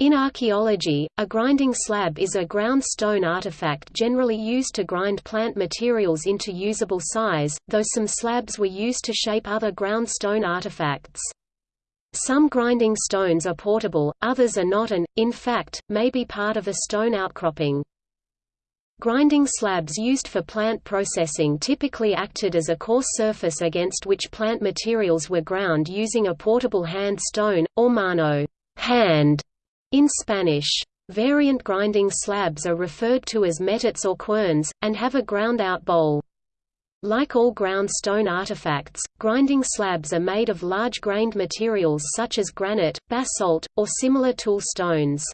In archaeology, a grinding slab is a ground stone artifact generally used to grind plant materials into usable size, though some slabs were used to shape other ground stone artifacts. Some grinding stones are portable, others are not and, in fact, may be part of a stone outcropping. Grinding slabs used for plant processing typically acted as a coarse surface against which plant materials were ground using a portable hand stone, or mano hand", in Spanish. Variant grinding slabs are referred to as metates or querns, and have a ground-out bowl. Like all ground stone artifacts, grinding slabs are made of large-grained materials such as granite, basalt, or similar tool stones.